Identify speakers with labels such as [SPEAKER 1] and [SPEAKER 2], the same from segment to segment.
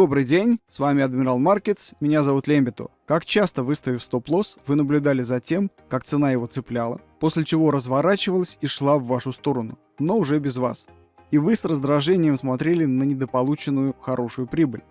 [SPEAKER 1] Добрый день, с вами Адмирал Маркетс, меня зовут Лембиту. Как часто выставив стоп-лосс, вы наблюдали за тем, как цена его цепляла, после чего разворачивалась и шла в вашу сторону, но уже без вас. И вы с раздражением смотрели на недополученную хорошую прибыль.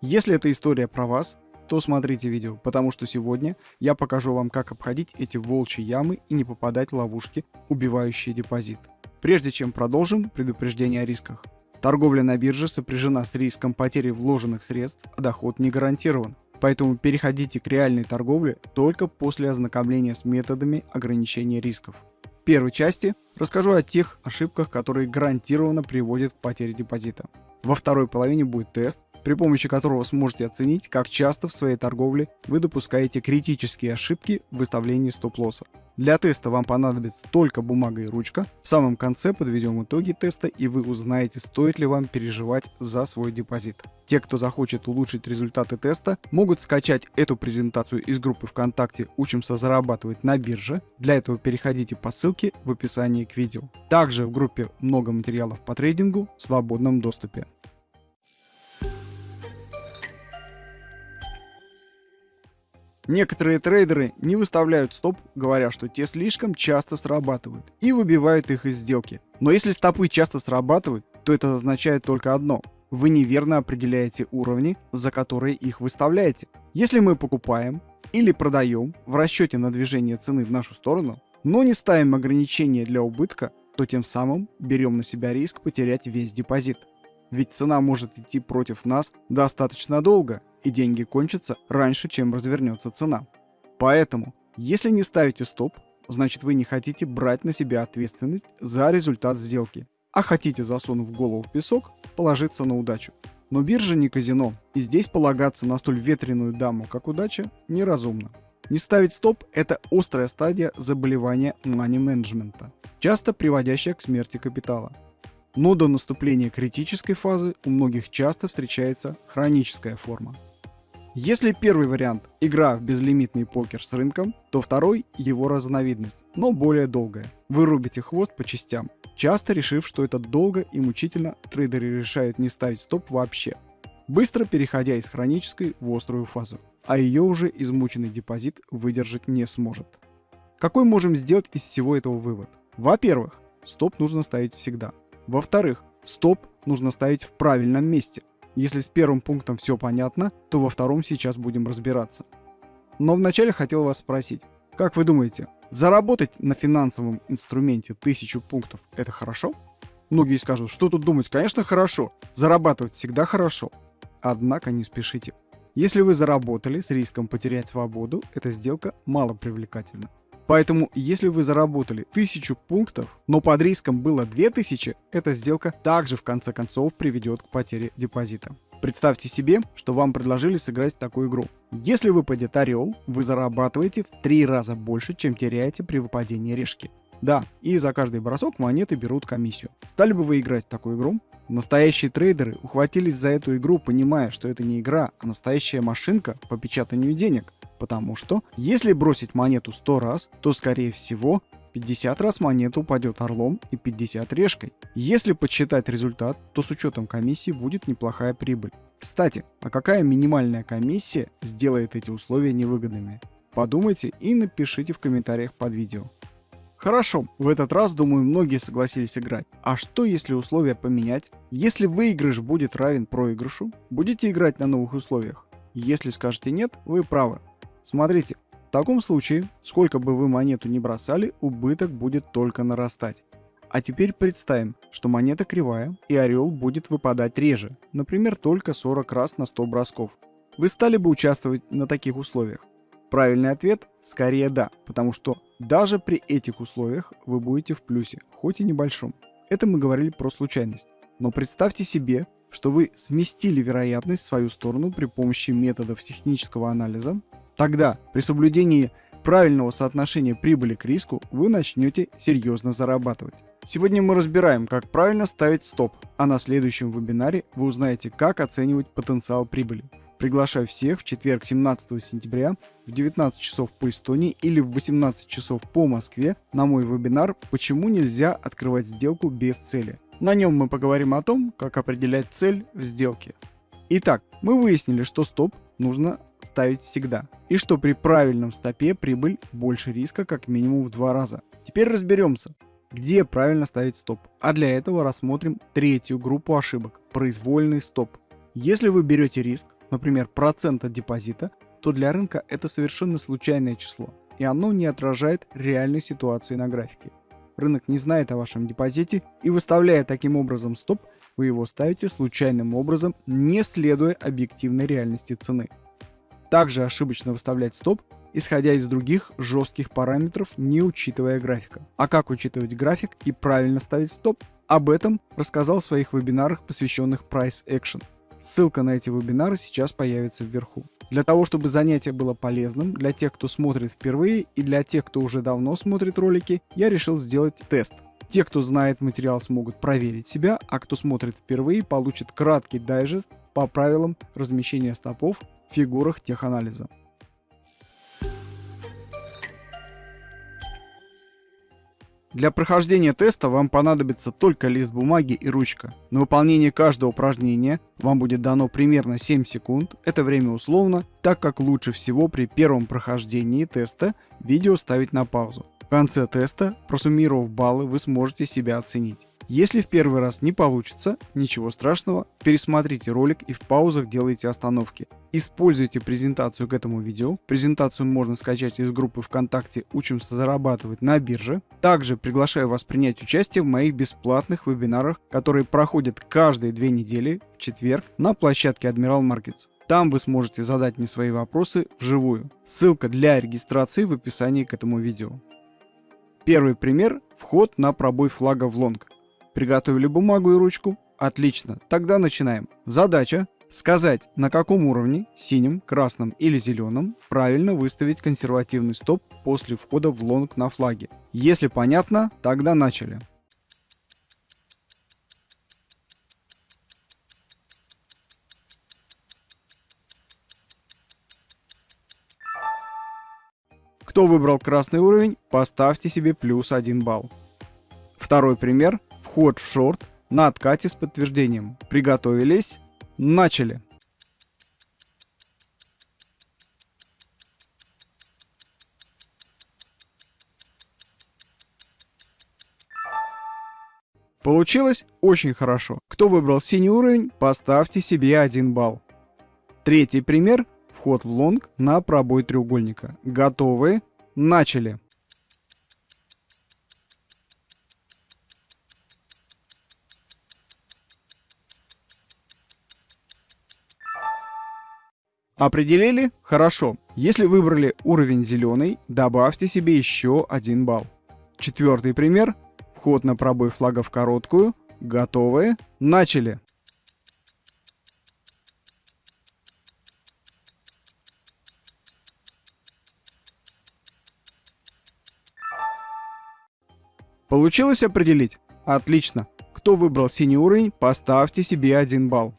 [SPEAKER 1] Если эта история про вас, то смотрите видео, потому что сегодня я покажу вам, как обходить эти волчьи ямы и не попадать в ловушки, убивающие депозит. Прежде чем продолжим, предупреждение о рисках. Торговля на бирже сопряжена с риском потери вложенных средств, а доход не гарантирован. Поэтому переходите к реальной торговле только после ознакомления с методами ограничения рисков. В первой части расскажу о тех ошибках, которые гарантированно приводят к потере депозита. Во второй половине будет тест, при помощи которого сможете оценить, как часто в своей торговле вы допускаете критические ошибки в выставлении стоп-лосса. Для теста вам понадобится только бумага и ручка. В самом конце подведем итоги теста и вы узнаете, стоит ли вам переживать за свой депозит. Те, кто захочет улучшить результаты теста, могут скачать эту презентацию из группы ВКонтакте «Учимся зарабатывать на бирже». Для этого переходите по ссылке в описании к видео. Также в группе много материалов по трейдингу в свободном доступе. Некоторые трейдеры не выставляют стоп, говоря, что те слишком часто срабатывают, и выбивают их из сделки. Но если стопы часто срабатывают, то это означает только одно. Вы неверно определяете уровни, за которые их выставляете. Если мы покупаем или продаем в расчете на движение цены в нашу сторону, но не ставим ограничения для убытка, то тем самым берем на себя риск потерять весь депозит. Ведь цена может идти против нас достаточно долго, и деньги кончатся раньше, чем развернется цена. Поэтому, если не ставите стоп, значит вы не хотите брать на себя ответственность за результат сделки, а хотите, засунув голову в песок, положиться на удачу. Но биржа не казино, и здесь полагаться на столь ветреную даму, как удача, неразумно. Не ставить стоп – это острая стадия заболевания мани-менеджмента, часто приводящая к смерти капитала. Но до наступления критической фазы у многих часто встречается хроническая форма. Если первый вариант – игра в безлимитный покер с рынком, то второй – его разновидность, но более долгая. Вы рубите хвост по частям, часто решив, что это долго и мучительно, трейдеры решают не ставить стоп вообще, быстро переходя из хронической в острую фазу, а ее уже измученный депозит выдержать не сможет. Какой можем сделать из всего этого вывод? Во-первых, стоп нужно ставить всегда. Во-вторых, стоп нужно ставить в правильном месте – если с первым пунктом все понятно, то во втором сейчас будем разбираться. Но вначале хотел вас спросить, как вы думаете, заработать на финансовом инструменте 1000 пунктов – это хорошо? Многие скажут, что тут думать, конечно хорошо, зарабатывать всегда хорошо. Однако не спешите. Если вы заработали с риском потерять свободу, эта сделка мало привлекательна. Поэтому, если вы заработали 1000 пунктов, но под риском было 2000, эта сделка также в конце концов приведет к потере депозита. Представьте себе, что вам предложили сыграть такую игру. Если выпадет орел, вы зарабатываете в 3 раза больше, чем теряете при выпадении решки. Да, и за каждый бросок монеты берут комиссию. Стали бы вы играть в такую игру? Настоящие трейдеры ухватились за эту игру, понимая, что это не игра, а настоящая машинка по печатанию денег. Потому что, если бросить монету 100 раз, то скорее всего 50 раз монета упадет орлом и 50 решкой. Если подсчитать результат, то с учетом комиссии будет неплохая прибыль. Кстати, а какая минимальная комиссия сделает эти условия невыгодными? Подумайте и напишите в комментариях под видео. Хорошо, в этот раз, думаю, многие согласились играть. А что если условия поменять? Если выигрыш будет равен проигрышу, будете играть на новых условиях? Если скажете нет, вы правы. Смотрите, в таком случае, сколько бы вы монету не бросали, убыток будет только нарастать. А теперь представим, что монета кривая и орел будет выпадать реже, например, только 40 раз на 100 бросков. Вы стали бы участвовать на таких условиях? Правильный ответ – скорее да, потому что даже при этих условиях вы будете в плюсе, хоть и небольшом. Это мы говорили про случайность. Но представьте себе, что вы сместили вероятность в свою сторону при помощи методов технического анализа Тогда при соблюдении правильного соотношения прибыли к риску вы начнете серьезно зарабатывать. Сегодня мы разбираем, как правильно ставить стоп, а на следующем вебинаре вы узнаете, как оценивать потенциал прибыли. Приглашаю всех в четверг 17 сентября в 19 часов по Эстонии или в 18 часов по Москве на мой вебинар «Почему нельзя открывать сделку без цели». На нем мы поговорим о том, как определять цель в сделке. Итак, мы выяснили, что стоп нужно ставить всегда. И что при правильном стопе прибыль больше риска как минимум в два раза. Теперь разберемся, где правильно ставить стоп. А для этого рассмотрим третью группу ошибок – произвольный стоп. Если вы берете риск, например, процент от депозита, то для рынка это совершенно случайное число, и оно не отражает реальной ситуации на графике. Рынок не знает о вашем депозите, и выставляя таким образом стоп, вы его ставите случайным образом, не следуя объективной реальности цены. Также ошибочно выставлять стоп, исходя из других жестких параметров, не учитывая графика. А как учитывать график и правильно ставить стоп? Об этом рассказал в своих вебинарах, посвященных Price Action. Ссылка на эти вебинары сейчас появится вверху. Для того, чтобы занятие было полезным для тех, кто смотрит впервые и для тех, кто уже давно смотрит ролики, я решил сделать тест. Те, кто знает материал, смогут проверить себя, а кто смотрит впервые, получит краткий дайджест по правилам размещения стопов фигурах теханализа. Для прохождения теста вам понадобится только лист бумаги и ручка. На выполнение каждого упражнения вам будет дано примерно 7 секунд, это время условно, так как лучше всего при первом прохождении теста видео ставить на паузу. В конце теста, просуммировав баллы, вы сможете себя оценить. Если в первый раз не получится, ничего страшного, пересмотрите ролик и в паузах делайте остановки. Используйте презентацию к этому видео. Презентацию можно скачать из группы ВКонтакте «Учимся зарабатывать на бирже». Также приглашаю вас принять участие в моих бесплатных вебинарах, которые проходят каждые две недели в четверг на площадке Admiral Markets. Там вы сможете задать мне свои вопросы вживую. Ссылка для регистрации в описании к этому видео. Первый пример – вход на пробой флага в лонг. Приготовили бумагу и ручку? Отлично, тогда начинаем. Задача сказать, на каком уровне, синим, красным или зеленым, правильно выставить консервативный стоп после входа в лонг на флаге. Если понятно, тогда начали. Кто выбрал красный уровень, поставьте себе плюс 1 балл. Второй пример вход в шорт на откате с подтверждением. Приготовились? Начали! Получилось очень хорошо. Кто выбрал синий уровень, поставьте себе 1 балл. Третий пример. Вход в лонг на пробой треугольника. Готовы? Начали! Определили? Хорошо. Если выбрали уровень зеленый, добавьте себе еще один балл. Четвертый пример. Вход на пробой флага в короткую. Готовы? Начали. Получилось определить? Отлично. Кто выбрал синий уровень, поставьте себе один балл.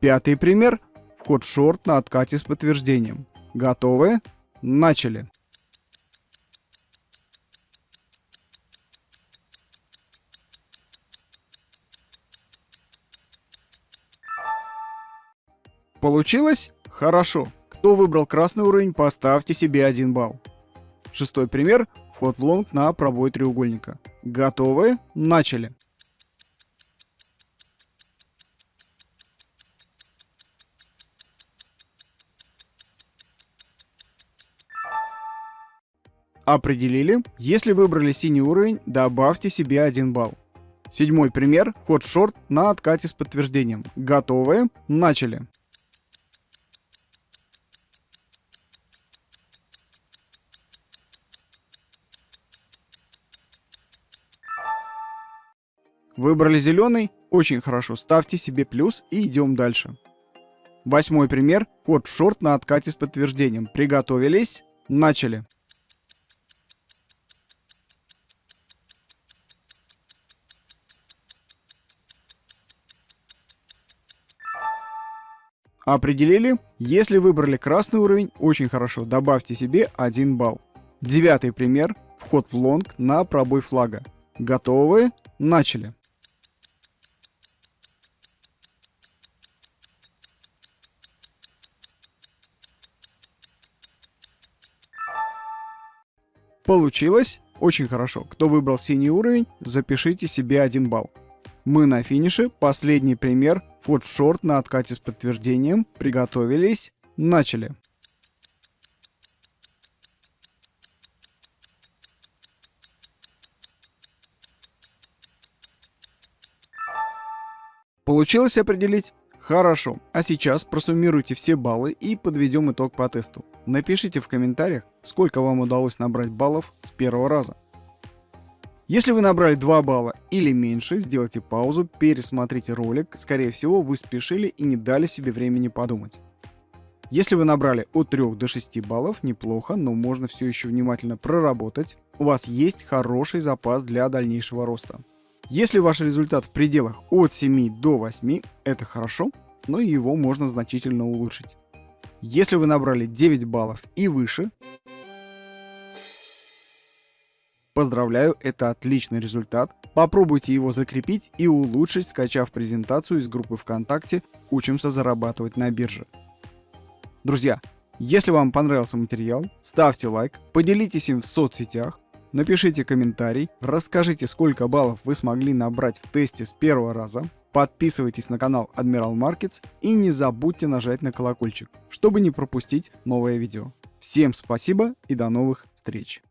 [SPEAKER 1] Пятый пример – В шорт на откате с подтверждением. Готовы? Начали. Получилось? Хорошо. Кто выбрал красный уровень, поставьте себе один балл. Шестой пример. Вход в лонг на пробой треугольника. Готовы? Начали. Определили. Если выбрали синий уровень, добавьте себе 1 балл. Седьмой пример. Ход в шорт на откате с подтверждением. Готовы? Начали. Выбрали зеленый? Очень хорошо. Ставьте себе плюс и идем дальше. Восьмой пример. Ход в шорт на откате с подтверждением. Приготовились? Начали. Определили? Если выбрали красный уровень, очень хорошо, добавьте себе 1 балл. Девятый пример. Вход в лонг на пробой флага. Готовы? Начали. Получилось? Очень хорошо. Кто выбрал синий уровень, запишите себе 1 балл. Мы на финише. Последний пример. Форд шорт на откате с подтверждением. Приготовились. Начали. Получилось определить? Хорошо. А сейчас просуммируйте все баллы и подведем итог по тесту. Напишите в комментариях, сколько вам удалось набрать баллов с первого раза. Если вы набрали 2 балла или меньше, сделайте паузу, пересмотрите ролик. Скорее всего, вы спешили и не дали себе времени подумать. Если вы набрали от 3 до 6 баллов, неплохо, но можно все еще внимательно проработать. У вас есть хороший запас для дальнейшего роста. Если ваш результат в пределах от 7 до 8, это хорошо, но его можно значительно улучшить. Если вы набрали 9 баллов и выше, поздравляю, это отличный результат. Попробуйте его закрепить и улучшить, скачав презентацию из группы ВКонтакте «Учимся зарабатывать на бирже». Друзья, если вам понравился материал, ставьте лайк, поделитесь им в соцсетях, Напишите комментарий, расскажите, сколько баллов вы смогли набрать в тесте с первого раза. Подписывайтесь на канал Admiral Markets и не забудьте нажать на колокольчик, чтобы не пропустить новое видео. Всем спасибо и до новых встреч!